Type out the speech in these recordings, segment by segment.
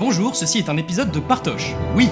Bonjour, ceci est un épisode de Partoche. Oui,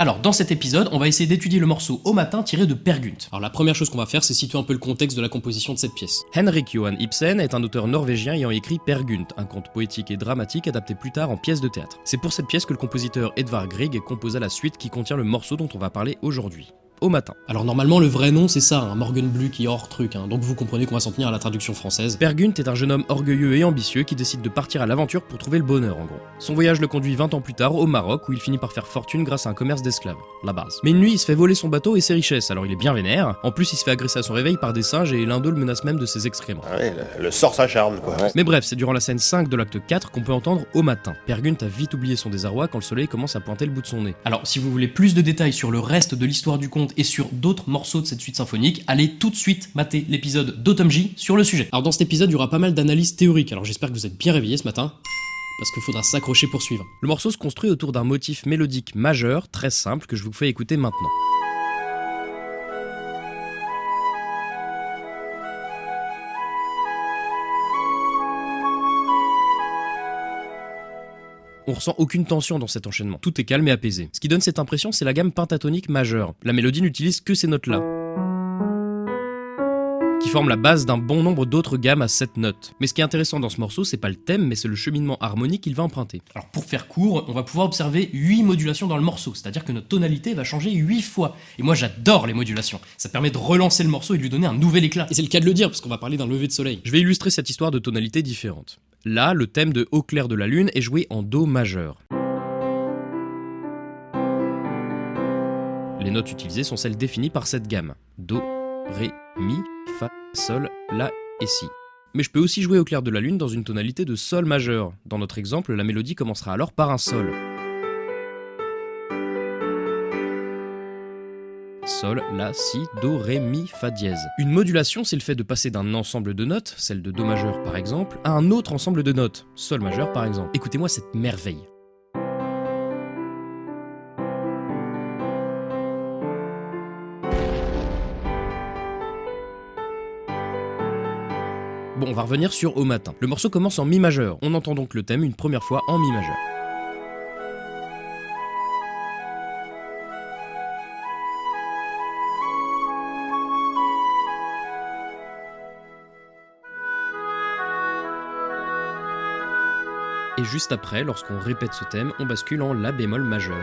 Alors, dans cet épisode, on va essayer d'étudier le morceau Au matin tiré de Per Gynt. Alors, la première chose qu'on va faire, c'est situer un peu le contexte de la composition de cette pièce. Henrik Johan Ibsen est un auteur norvégien ayant écrit Per Gynt, un conte poétique et dramatique adapté plus tard en pièce de théâtre. C'est pour cette pièce que le compositeur Edvard Grieg composa la suite qui contient le morceau dont on va parler aujourd'hui au matin. Alors normalement le vrai nom c'est ça, un Morgan Blue qui est hors truc, hein. donc vous comprenez qu'on va s'en tenir à la traduction française. Per Gunt est un jeune homme orgueilleux et ambitieux qui décide de partir à l'aventure pour trouver le bonheur en gros. Son voyage le conduit 20 ans plus tard au Maroc où il finit par faire fortune grâce à un commerce d'esclaves, la base. Mais une nuit il se fait voler son bateau et ses richesses, alors il est bien vénère, en plus il se fait agresser à son réveil par des singes et l'un d'eux le menace même de ses excréments. Ah ouais, le, sort s'acharne quoi. Mais bref, c'est durant la scène 5 de l'acte 4 qu'on peut entendre au matin. Per Gunt a vite oublié son désarroi quand le soleil commence à pointer le bout de son nez. Alors si vous voulez plus de détails sur le reste de l'histoire du conte et sur d'autres morceaux de cette suite symphonique, allez tout de suite mater l'épisode d'Automne sur le sujet. Alors dans cet épisode, il y aura pas mal d'analyses théoriques, alors j'espère que vous êtes bien réveillés ce matin parce qu'il faudra s'accrocher pour suivre. Le morceau se construit autour d'un motif mélodique majeur, très simple, que je vous fais écouter maintenant. On ressent aucune tension dans cet enchaînement, tout est calme et apaisé. Ce qui donne cette impression, c'est la gamme pentatonique majeure. La mélodie n'utilise que ces notes-là qui forment la base d'un bon nombre d'autres gammes à 7 notes. Mais ce qui est intéressant dans ce morceau, c'est pas le thème, mais c'est le cheminement harmonique qu'il va emprunter. Alors pour faire court, on va pouvoir observer 8 modulations dans le morceau, c'est-à-dire que notre tonalité va changer 8 fois. Et moi j'adore les modulations, ça permet de relancer le morceau et de lui donner un nouvel éclat. Et c'est le cas de le dire, parce qu'on va parler d'un lever de soleil. Je vais illustrer cette histoire de tonalités différentes. Là, le thème de Au clair de la lune est joué en Do majeur. Les notes utilisées sont celles définies par cette gamme. Do, Ré, Mi, Fa, Sol, La et Si. Mais je peux aussi jouer au clair de la lune dans une tonalité de Sol majeur. Dans notre exemple, la mélodie commencera alors par un Sol. Sol, La, Si, Do, Ré, Mi, Fa dièse. Une modulation, c'est le fait de passer d'un ensemble de notes, celle de Do majeur par exemple, à un autre ensemble de notes, Sol majeur par exemple. Écoutez-moi cette merveille. Bon, on va revenir sur Au matin. Le morceau commence en Mi majeur. On entend donc le thème une première fois en Mi majeur. Et juste après, lorsqu'on répète ce thème, on bascule en La bémol majeur.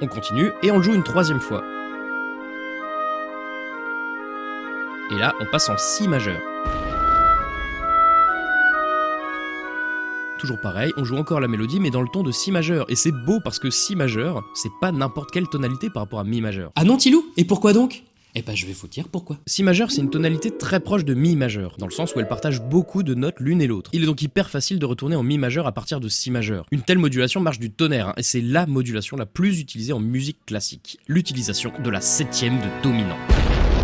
On continue et on le joue une troisième fois. Et là, on passe en Si majeur. Toujours pareil, on joue encore la mélodie mais dans le ton de Si majeur. Et c'est beau parce que Si majeur, c'est pas n'importe quelle tonalité par rapport à Mi majeur. Ah non Tilou? Et pourquoi donc? Eh ben je vais vous dire pourquoi. Si majeur, c'est une tonalité très proche de Mi majeur, dans le sens où elle partage beaucoup de notes l'une et l'autre. Il est donc hyper facile de retourner en Mi majeur à partir de Si majeur. Une telle modulation marche du tonnerre, hein, et c'est la modulation la plus utilisée en musique classique. L'utilisation de la septième de dominant.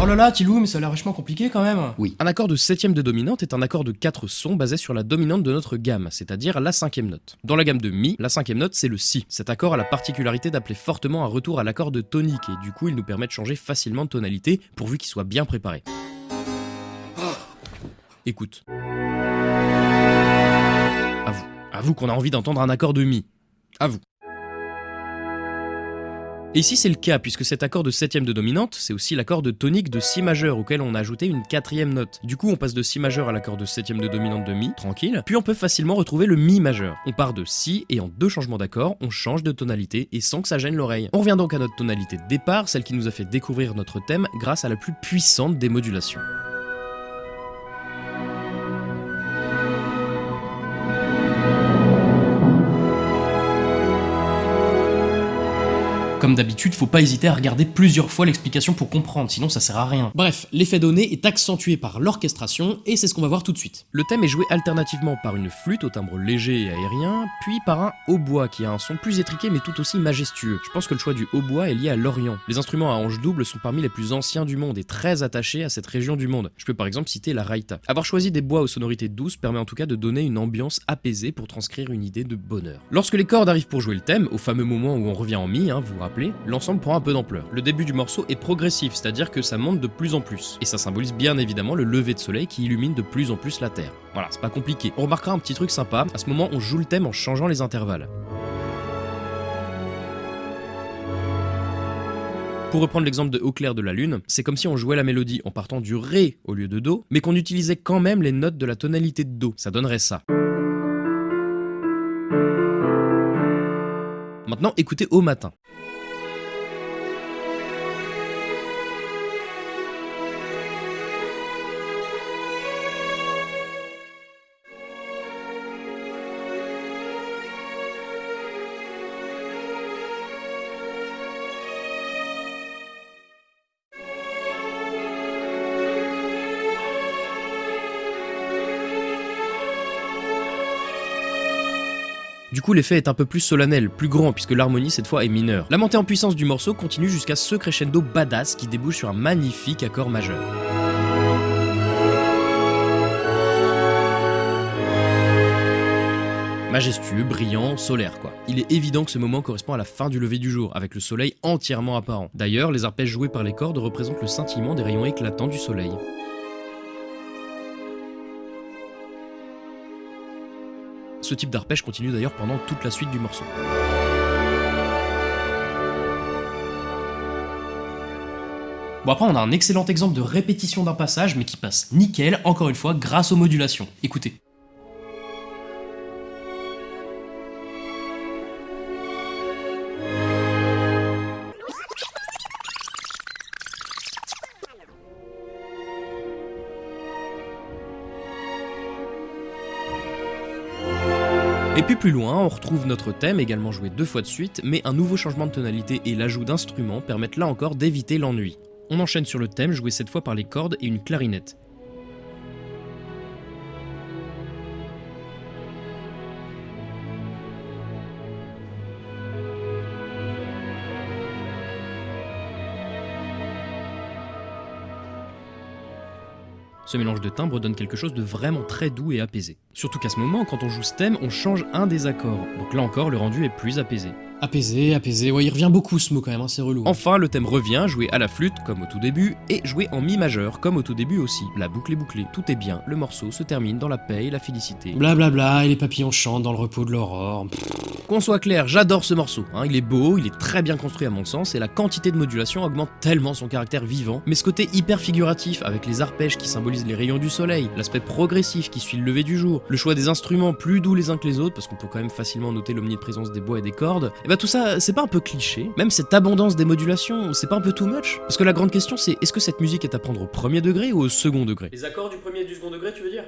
Oh là là, Tilou, mais ça a l'air vachement compliqué quand même. Oui. Un accord de septième de dominante est un accord de quatre sons basé sur la dominante de notre gamme, c'est-à-dire la cinquième note. Dans la gamme de Mi, la cinquième note c'est le Si. Cet accord a la particularité d'appeler fortement un retour à l'accord de tonique et du coup il nous permet de changer facilement de tonalité pourvu qu'il soit bien préparé. Écoute. À vous. À vous qu'on a envie d'entendre un accord de Mi. À vous. Et ici c'est le cas, puisque cet accord de septième de dominante, c'est aussi l'accord de tonique de Si majeur, auquel on a ajouté une quatrième note. Du coup on passe de Si majeur à l'accord de septième de dominante de Mi, tranquille, puis on peut facilement retrouver le Mi majeur. On part de Si, et en deux changements d'accord, on change de tonalité, et sans que ça gêne l'oreille. On revient donc à notre tonalité de départ, celle qui nous a fait découvrir notre thème grâce à la plus puissante des modulations. Comme d'habitude, faut pas hésiter à regarder plusieurs fois l'explication pour comprendre, sinon ça sert à rien. Bref, l'effet donné est accentué par l'orchestration, et c'est ce qu'on va voir tout de suite. Le thème est joué alternativement par une flûte au timbre léger et aérien, puis par un hautbois qui a un son plus étriqué mais tout aussi majestueux. Je pense que le choix du hautbois est lié à l'Orient. Les instruments à hanches doubles sont parmi les plus anciens du monde et très attachés à cette région du monde. Je peux par exemple citer la raïta. Avoir choisi des bois aux sonorités douces permet en tout cas de donner une ambiance apaisée pour transcrire une idée de bonheur. Lorsque les cordes arrivent pour jouer le thème, au fameux moment où on revient en mi, hein, vous vous rappelez l'ensemble prend un peu d'ampleur. Le début du morceau est progressif, c'est-à-dire que ça monte de plus en plus. Et ça symbolise bien évidemment le lever de soleil qui illumine de plus en plus la Terre. Voilà, c'est pas compliqué. On remarquera un petit truc sympa, à ce moment on joue le thème en changeant les intervalles. Pour reprendre l'exemple de Au clair de la lune, c'est comme si on jouait la mélodie en partant du Ré au lieu de Do, mais qu'on utilisait quand même les notes de la tonalité de Do. Ça donnerait ça. Maintenant, écoutez au matin. Du coup, l'effet est un peu plus solennel, plus grand, puisque l'harmonie cette fois est mineure. La montée en puissance du morceau continue jusqu'à ce crescendo badass qui débouche sur un magnifique accord majeur. Majestueux, brillant, solaire quoi. Il est évident que ce moment correspond à la fin du lever du jour, avec le soleil entièrement apparent. D'ailleurs, les arpèges joués par les cordes représentent le scintillement des rayons éclatants du soleil. Ce type d'arpège continue d'ailleurs pendant toute la suite du morceau. Bon après on a un excellent exemple de répétition d'un passage mais qui passe nickel, encore une fois, grâce aux modulations. Écoutez. Et puis plus loin, on retrouve notre thème, également joué deux fois de suite, mais un nouveau changement de tonalité et l'ajout d'instruments permettent là encore d'éviter l'ennui. On enchaîne sur le thème, joué cette fois par les cordes et une clarinette. Ce mélange de timbres donne quelque chose de vraiment très doux et apaisé. Surtout qu'à ce moment, quand on joue ce thème, on change un des accords, donc là encore le rendu est plus apaisé. Apaisé, apaisé, ouais il revient beaucoup ce mot quand même, hein, c'est relou. Enfin, le thème revient, joué à la flûte, comme au tout début, et joué en mi majeur, comme au tout début aussi. La boucle est bouclée, tout est bien, le morceau se termine dans la paix et la félicité. Blablabla, bla bla, et les papillons chantent dans le repos de l'aurore. Qu'on soit clair, j'adore ce morceau, hein. il est beau, il est très bien construit à mon sens, et la quantité de modulation augmente tellement son caractère vivant, mais ce côté hyper figuratif, avec les arpèges qui symbolisent les rayons du soleil, l'aspect progressif qui suit le lever du jour, le choix des instruments plus doux les uns que les autres, parce qu'on peut quand même facilement noter l'omniprésence des bois et des cordes, et bah tout ça, c'est pas un peu cliché Même cette abondance des modulations, c'est pas un peu too much? Parce que la grande question c'est, est-ce que cette musique est à prendre au premier degré ou au second degré? Les accords du premier et du second degré, tu veux dire?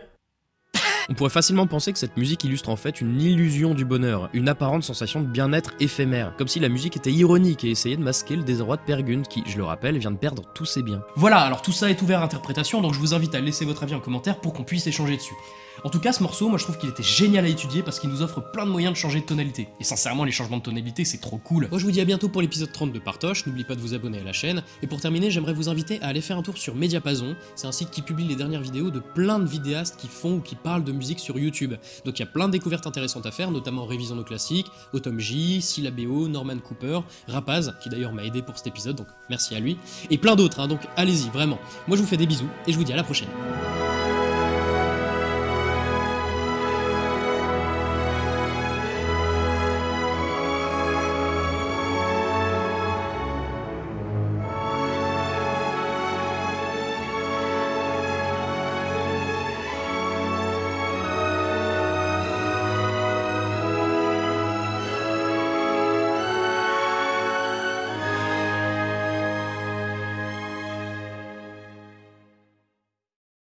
On pourrait facilement penser que cette musique illustre en fait une illusion du bonheur, une apparente sensation de bien-être éphémère, comme si la musique était ironique et essayait de masquer le désarroi de Pergund qui, je le rappelle, vient de perdre tous ses biens. Voilà, alors tout ça est ouvert à interprétation, donc je vous invite à laisser votre avis en commentaire pour qu'on puisse échanger dessus. En tout cas, ce morceau, moi je trouve qu'il était génial à étudier parce qu'il nous offre plein de moyens de changer de tonalité. Et sincèrement, les changements de tonalité, c'est trop cool. Moi je vous dis à bientôt pour l'épisode 30 de Partoche, n'oubliez pas de vous abonner à la chaîne. Et pour terminer, j'aimerais vous inviter à aller faire un tour sur Mediapason, c'est un site qui publie les dernières vidéos de plein de vidéastes qui font ou qui parlent de musique sur YouTube. Donc il y a plein de découvertes intéressantes à faire, notamment Révision nos classiques, Autumn J, Syllabéo, Norman Cooper, Rapaz, qui d'ailleurs m'a aidé pour cet épisode, donc merci à lui, et plein d'autres, hein, donc allez-y, vraiment. Moi je vous fais des bisous, et je vous dis à la prochaine.